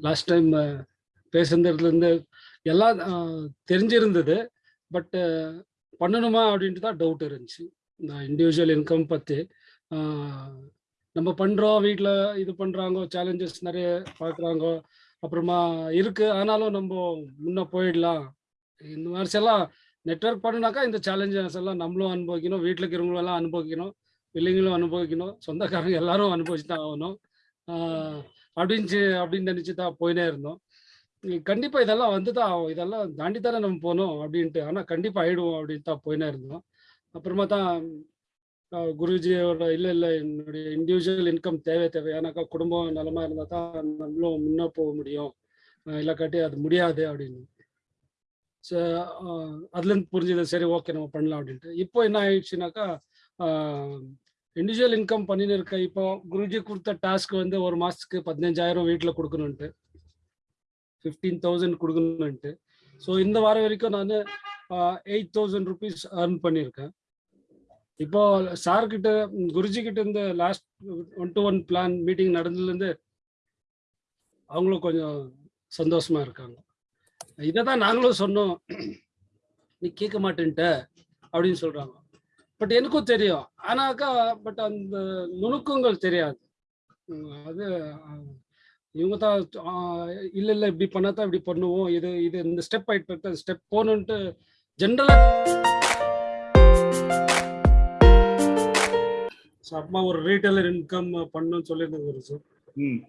Last time uh, பேசுனதுலேருந்து எல்லாம் தெரிஞ்சிருந்தது. பட்டு பண்ணணுமா அப்படின்ட்டு தான் டவுட் இருந்துச்சு. இந்த இண்டிவிஜுவல் இன்கம் பற்றி நம்ம பண்ணுறோம் வீட்டில் இது பண்ணுறாங்க சேலஞ்சஸ் நிறைய பார்க்குறாங்க அப்புறமா இருக்குது ஆனாலும் நம்ம முன்னே போயிடலாம். இந்த மாதிரி எல்லாம் நெட்ஒர்க் பண்ணுனாக்கா இந்த சேலஞ்சஸ் எல்லாம் நம்மளும் அனுபவிக்கணும் வீட்டில் இருக்கிறவங்களும் எல்லாம் அனுபவிக்கணும் பிள்ளைங்களும் அனுபவிக்கணும் சொந்தக்காரங்க எல்லாரும் அனுபவிச்சு தான் ஆகணும் அப்படின்னு அப்படின்னு நினைச்சு தான் போயினே இருந்தோம். கண்டிப்பா இதெல்லாம் வந்து தான் இதெல்லாம் தாண்டி தானே நம்ம போனோம் அப்படின்ட்டு. ஆனா கண்டிப்பா ஆயிடுவோம் அப்படின்னு தான் போயினே இருந்தோம். அப்புறமா தான் குருஜியோட இல்லை இல்லை என்னுடைய இண்டிவிஜுவல் இன்கம் தேவை தேவை. ஏன்னாக்கா குடும்பம் நலமா இருந்தா தான் நம்மளும் முன்னே போக முடியும். ஆஹ் இல்லாக்காட்டி அது முடியாது அப்படின்னு. ஸோ அதுலேருந்து புரிஞ்சது சரி ஓகே நம்ம பண்ணலாம் அப்படின்ட்டு. இப்போ என்ன ஆயிடுச்சுனாக்கா இண்டிவிஜுவல் இன்கம் பண்ணின்னு இருக்க இப்போ குருஜி கொடுத்த டாஸ்க் வந்து ஒரு மாசத்துக்கு பதினஞ்சாயிரம் வீட்டில் கொடுக்கணுன்ட்டு ஃபிஃப்டீன் தௌசண்ட் கொடுக்கணுன்ட்டு ஸோ இந்த வாரம் வரைக்கும் நான் எயிட் தௌசண்ட் ருபீஸ் ஏர்ன் பண்ணியிருக்கேன். இப்போ சார் கிட்ட குருஜி கிட்ட இருந்து last one to one plan meeting நடந்ததுலேருந்து அவங்களும் கொஞ்சம் சந்தோஷமா இருக்காங்க. இதை தான் நாங்களும் சொன்னோம். நீ கேட்க மாட்டேன்ட்ட அப்படின்னு சொல்றாங்க. பட் எனக்கும் தெரியும். ஆனாக்கா பட் அந்த நுணுக்கங்கள் தெரியாது. அது இவங்க தான் இல்ல இல்ல இப்படி பண்ணா தான் இப்படி பண்ணுவோம். இது இது இந்த ஸ்டெப் ஆயிட்டு ஸ்டெப் போகணுன்ட்டு ஜென்ரலா அம்மா ஒரு ரீட்டைலர் இன்கம் பண்ணணும்னு சொல்லியிருந்தாங்க குருஜி ம்.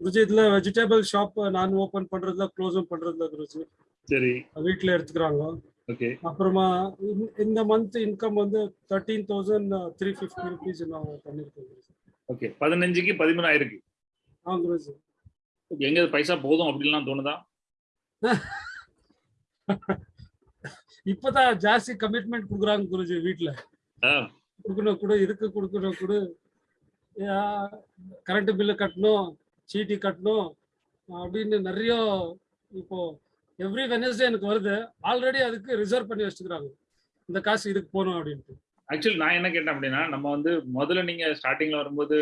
குருஜி இதுல வெஜிடபிள் ஷாப் நான் ஓபன் பண்றதுல க்ளோஸும் பண்றதுல குருஜி சரி. வீட்ல எடுத்துக்கிறாங்க அப்புறமா இந்த- மந்த் இன்கம் வந்து thirteen thousand three fifty rupees நான் பண்ணியிருக்கேன் குருஜி. ஓகே பதினஞ்சுக்கு பதிமூணாயிருக்கு. ஆ குருஜி எங்க பைசா போதும் அப்படின்லாம் தோணுதா? இப்பதான் ஜாஸ்தி கமிட்மெண்ட் கொடுக்குறாங்க குருஜி வீட்ல. ஆ, கொடுக்கணும் கொடு இதுக்கு கொடுக்கணும் கொடு. கரண்ட் பில்லு கட்டணும் சீட்டி கட்டணும் அப்படின்னு நிறைய இப்போ எவ்ரி வெனஸ்டே எனக்கு வருது. ஆல்ரெடி அதுக்கு ரிசர்வ் பண்ணி வச்சுக்கிறாங்க. இந்த காசு இதுக்கு போகணும் அப்படின்ட்டு. ஆக்சுவலி நான் என்ன கேட்டேன் அப்படின்னா நம்ம வந்து முதல்ல நீங்க ஸ்டார்டிங்ல வரும்போது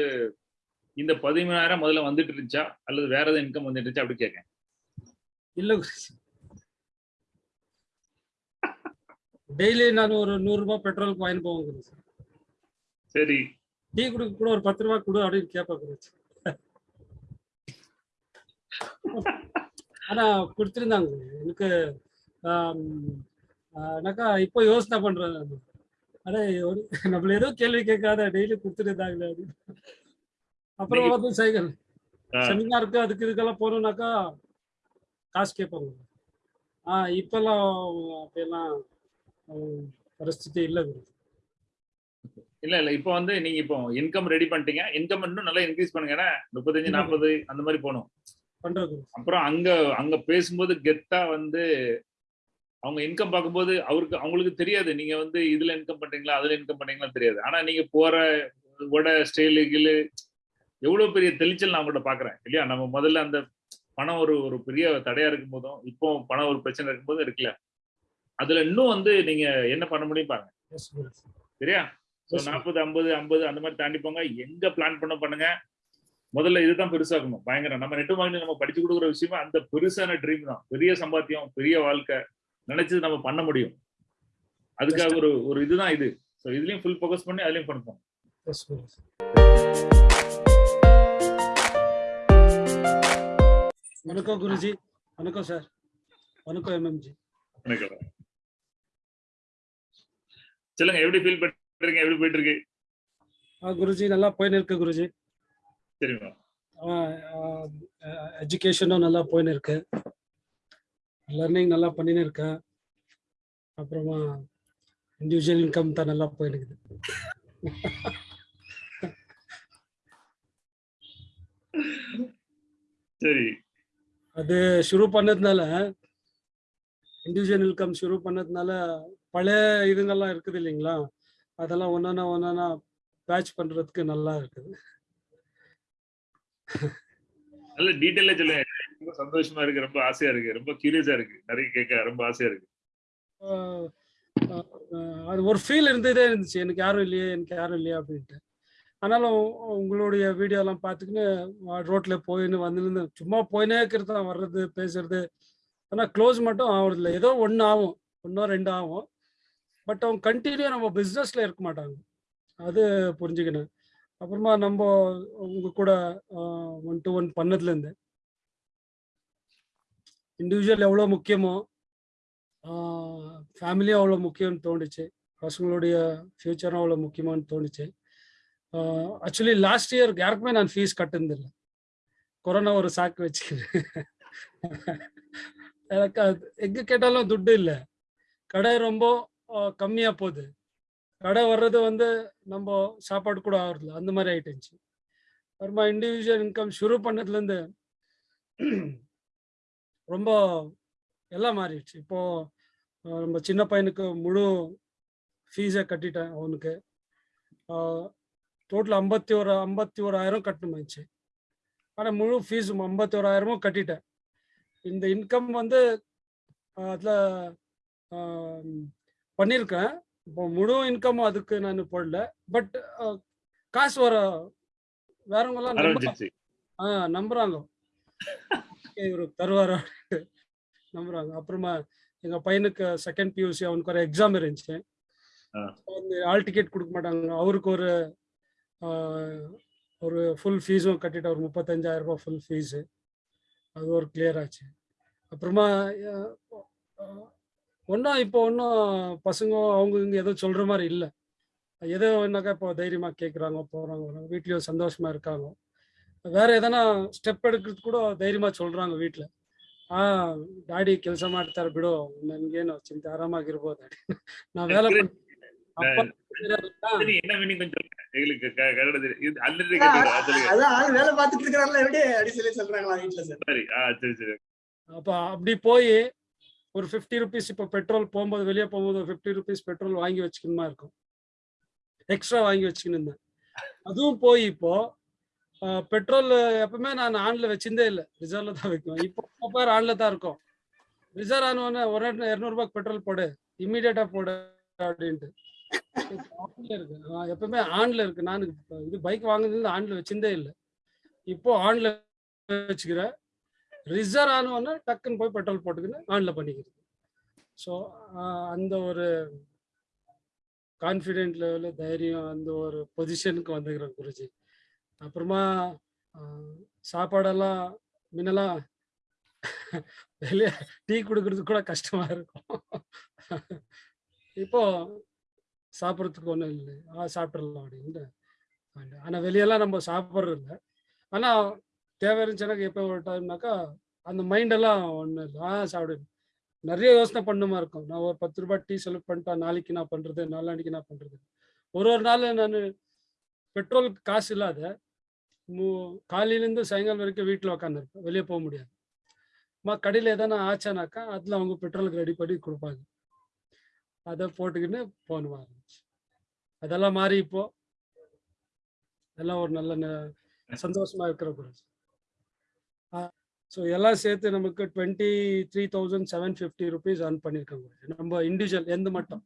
இந்த பதிமூணாயிரம் முதல்ல வந்துட்டு இருந்துச்சா? அல்லது வேற ஏதாவது இன்கம் வந்துட்டு இருந்துச்சா? அப்படி கேட்கேன் இல்ல டெய்லி நான் ஒரு நூறு ரூபாய் பெட்ரோலுக்கு வாங்கி போவேன் சரி. டீ குடுக்க கூட ஒரு பத்து ரூபாய் கொடு அப்படின்னு கேட்பேன் குருஜி ஆனா கொடுத்துருந்தாங்க எனக்கு எனக்கா இப்போ யோசனை பண்றேன் நானு. அடே ஒரு நம்மள ஏதோ கேள்வி கேட்காத டெய்லி கொடுத்துட்டு இருந்தாங்களே அப்படின்னு. அப்புறம் வந்து சைக்கிள் ஆ. செமினாருக்கு அதுக்கு இதுக்கெல்லாம் போகணும்னாக்கா காசு கேட்பாங்க ஆஹ் இப்பெல்லாம் அப்படியெல்லாம் ஆஹ், பரிஸ்திதி இல்லை இல்ல இல்ல இப்போ வந்து நீங்க இப்போ இன்கம் ரெடி பண்ணிட்டீங்க இன்கம் இன்னும் நல்லா இன்க்ரீஸ் பண்ணுங்க ஏன்னா முப்பத்தஞ்சு. நாற்பது அந்த மாதிரி போகணும் பண்றது. அப்புறம் அங்க அங்க பேசும்போது கெத்தா வந்து அவங்க இன்கம் பார்க்கும்போது அவருக்கு அவங்களுக்கு தெரியாது. நீங்க வந்து இதுல இன்கம் பண்றீங்களா அதுல இன்கம் பண்றீங்களா தெரியாது. ஆனா நீங்க போற உட ஸ்டைலு கிளு எவ்வளவு பெரிய தெளிச்சல் நான் உங்கள்ட்ட பாக்குறேன் இல்லையா? நம்ம முதல்ல அந்த பணம் ஒரு ஒரு பெரிய தடையா இருக்கும் போதும் இப்போ பணம் ஒரு பிரச்சனை இருக்கும்போது இருக்குல்ல. அதுல இன்னும் வந்து நீங்க என்ன பண்ண முடியும் பாருங்க. சரியா? ஸோ. நாற்பது ஐம்பது ஐம்பது அந்த மாதிரி தாண்டி போங்க எங்க பிளான் பண்ண பண்ணுங்க? முதல்ல இதுதான் பெருசாக்கணும் பயங்கரம். நம்ம நெட்டு வாங்கி நம்ம படிச்சு கொடுக்குற விஷயமா அந்த பெருசான ட்ரீம் தான். பெரிய சம்பாத்தியம் பெரிய வாழ்க்கை நினைச்சது நம்ம பண்ண முடியும். அதுக்காக ஒரு ஒரு இதுதான் இது. ஸோ இதுலயும் ஃபுல் ஃபோக்கஸ் பண்ணி அதுலயும் பண்ணுவோம் வணக்கம் குருஜி. வணக்கம் சார் வணக்கம் எம்எம்ஜி எனக்கு சொல்லுங்க எப்படி ஃபீல் பண்றீங்க? எப்படி போயிட்டு இருக்கு? குருஜி நல்லா போயின்னு இருக்கு குருஜி. சரிங்களா எஜுகேஷனும் நல்லா போயின்னு இருக்கு லர்னிங் நல்லா பண்ணின்னு இருக்கேன் அப்புறமா இண்டிவிஜுவல் இன்கம் தான் நல்லா போயின்னு இருக்குது சரி. அது ஷுரு பண்ணதுனால இண்டிவிஜுவல் இன்கம் ஷுரு பண்ணதுனால பழைய இதுங்கெல்லாம் இருக்குது இல்லைங்களா? அதெல்லாம் ஒன்றா ஒன்றா பேட்ச் பண்றதுக்கு நல்லா இருக்குது. நல்ல டீட்டெயிலா சொல்லுங்க ரொம்ப சந்தோஷமா இருக்கு ரொம்ப ஆசையா இருக்கு ரொம்ப கியூரியஸா இருக்கு. நிறைய கேட்க ரொம்ப ஆசையா இருக்கு. அது ஒரு ஃபீல் இருந்ததே இருந்துச்சு. எனக்கு யாரும் இல்லையே எனக்கு யாரும் இல்லையா அப்படின்ட்டு. ஆனாலும் உங்களுடைய வீடியோலாம் பார்த்துக்கின்னு ரோட்ல போயின்னு வந்துருந்து சும்மா போயினே இருக்கிறது தான் வர்றது பேசுறது. ஆனால் க்ளோஸ் மட்டும் ஆகுறதில்ல ஏதோ ஒன்று ஆகும். ஒன்றோ ரெண்டு ஆகும். பட் அவங்க கண்டினியூ நம்ம பிஸ்னஸ்ல இருக்க மாட்டாங்க. அது புரிஞ்சுக்கணும். அப்புறமா நம்ம உங்க கூட ஒன் டு ஒன் பண்ணதுலேருந்து இண்டிவிஜுவல் எவ்வளோ முக்கியமோ ஃபேமிலியும் அவ்வளோ முக்கியம்னு தோணுச்சு. பசங்களுடைய ஃப்யூச்சரும் அவ்வளோ முக்கியமானு தோணுச்சு. ஆக்சுவலி லாஸ்ட் இயர் யாருக்குமே நான் ஃபீஸ் கட்டுனதில்லை. கொரோனா ஒரு சாக்கு வச்சுக்கிறேன் எனக்கு எங்கே கேட்டாலும் துட்டு இல்லை. கடை ரொம்ப கம்மியா போகுது. கடை வர்றது வந்து நம்ம சாப்பாடு கூட ஆகுறதில்ல அந்த மாதிரி ஆயிட்டுச்சு. அப்புறமா இண்டிவிஜுவல் இன்கம் ஷுரு பண்ணதுலேருந்து ரொம்ப எல்லாம் மாறிடுச்சு. இப்போ நம்ம சின்ன பையனுக்கு முழு ஃபீஸை கட்டிட்டேன் அவனுக்கு. டோட்டல் ஐம்பத்தி ஒரு ஐம்பத்தி ஓராயிரம் கட்டணுமாச்சு. ஆனால் முழு ஃபீஸ் ஐம்பத்தி ஓராயிரமும் கட்டிட்டேன். இந்த இன்கம் வந்து அதில் பண்ணியிருக்கேன். இப்போ முழு இன்கம் அதுக்கு நான் போடல. பட் காசு வர வேறவங்கெல்லாம் நம்ப ஆ நம்புறாங்க. இவரு தருவாரா? நம்புறாங்க. அப்புறமா எங்க பையனுக்கு செகண்ட் பியூசி அவனுக்கு ஒரு எக்ஸாம் இருந்துச்சு. ஆல் டிக்கெட் கொடுக்க மாட்டாங்க. அவருக்கு ஒரு ஒரு ஃபுல் ஃபீஸும் கட்டிட்டு ஒரு முப்பத்தஞ்சாயிரம் ரூபாய் ஃபுல் ஃபீஸு அது ஒரு கிளியர் ஆச்சு. அப்புறமா ஒன்றும் இப்போ ஒன்றும் பசங்க அவங்க இங்கே எதுவும் சொல்கிற மாதிரி இல்லை எதோ என்னக்கா இப்போ தைரியமாக கேட்குறாங்க போகிறாங்க வீட்லேயும் சந்தோஷமாக இருக்காங்க வேற எதனா ಸ್ಟೆಪ್ எடுக்கிறது ಕೂಡ ಧೈರ್ಯವಾಗಿ சொல்றாங்க வீட்டில் ಆ ಡ್ಯಾಡಿ ಕೆಲಸ ಮಾಡ್ತಾರೆ ಬಿಡು ನನ್ಗೇನು ಚಿಂತೆ ಆರಾಮಾಗಿರ್ಬೋದು ನಾವ್ வேலை வேலை பார்த்துட்டு இருக்கிறாங்களா எப்படி அப்படி சொல்லி சொல்றாங்களா வீட்டுல சார் அப்ப அப்படி போய் ஒரு ஃபிஃப்டி ருபீஸ் இப்போ பெட்ரோல் போகும்போது வெளியே போகும்போது ஒரு ஃபிஃப்டி ருபீஸ் பெட்ரோல் வாங்கி வச்சுக்கணுமா இருக்கும். எக்ஸ்ட்ரா வாங்கி வச்சுக்கணும் இருந்தேன். அதுவும் போய் இப்போ பெட்ரோல் எப்பவுமே நான் ஆன்ல வச்சிருந்தே இல்லை. ரிசர்வ்ல தான் வைக்குவேன் இப்போ பேர் ஆன்ல தான் இருக்கும். ரிசர்வ் ஆனவொடனே ஒரு இரநூறுபாய்க்கு பெட்ரோல் போடு. இம்மீடியட்டா போடு அப்படின்ட்டு. ஆன்ல இருக்கு. எப்பவுமே ஆன்ல இருக்கு. நான் இது பைக் வாங்குனதுல ஆன்ல வச்சிருந்தே இல்லை. இப்போ ஆன்ல வச்சுக்கிறேன். ரிசர்வ் ஆனவொடனே டக்குன்னு போய் பெட்ரோல் போட்டுக்கின்னு ஆன்ல பண்ணிக்கிறது. ஸோ அந்த ஒரு கான்ஃபிடென்ட் லெவலு தைரியம் அந்த ஒரு பொசிஷனுக்கு வந்துக்கிறேன் குருஜி. அப்புறமா சாப்பாடெல்லாம் முன்னெல்லாம் வெளியே டீ கொடுக்கறது கூட கஷ்டமா இருக்கும். இப்போ சாப்பிட்றதுக்கு ஒன்றும் இல்லை. ஆ சாப்பிட்றலாம் அப்படின்ட்டு. ஆனால் வெளியெல்லாம் நம்ம சாப்பிட்றது இல்லை ஆனால் தேவை இருந்துச்சுனாக்கா எப்போ ஒரு டைம்னாக்கா அந்த மைண்டெல்லாம் ஒன்றும் இல்லை. ஆ சாப்பிடு. நிறைய யோசனை பண்ணுமா இருக்கும். நான் ஒரு பத்து ரூபாய் டீ செலவு பண்ணிட்டா நாளைக்கு நான் பண்ணுறது நாளானிக்கு நான் பண்ணுறது ஒரு ஒரு நாள் நான் பெட்ரோலுக்கு காசு இல்லாத மூ காலையிலேருந்து சாயங்காலம் வரைக்கும் வீட்டில் உக்காந்துருப்பேன். வெளியே போக முடியாது. மா கடையில் எதனா ஆச்சானாக்கா அதில் அவங்க பெட்ரோலுக்கு ரெடி பண்ணி கொடுப்பாங்க. அதை போட்டுக்கின்னு போன ஆரம்பிச்சு. அதெல்லாம் மாறி இப்போ. எல்லாம் ஒரு நல்ல சந்தோஷமா இருக்கிற குரூப் ஸோ எல்லாம் சேர்த்து நமக்கு twenty three thousand seven fifty rupees earn பண்ணியிருக்காங்க நம்ம இண்டிவிஜுவல் எந்த மட்டும்.